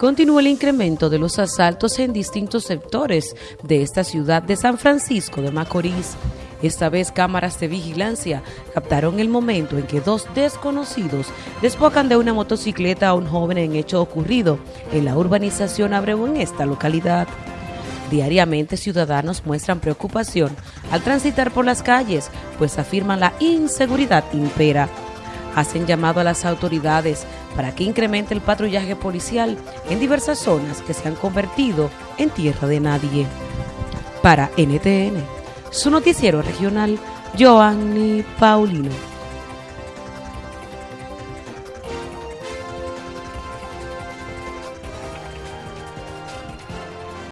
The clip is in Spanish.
continúa el incremento de los asaltos en distintos sectores de esta ciudad de San Francisco de Macorís. Esta vez cámaras de vigilancia captaron el momento en que dos desconocidos despocan de una motocicleta a un joven en hecho ocurrido en la urbanización Abreu en esta localidad. Diariamente ciudadanos muestran preocupación al transitar por las calles, pues afirman la inseguridad impera hacen llamado a las autoridades para que incremente el patrullaje policial en diversas zonas que se han convertido en tierra de nadie. Para NTN, su noticiero regional, Joanny Paulino.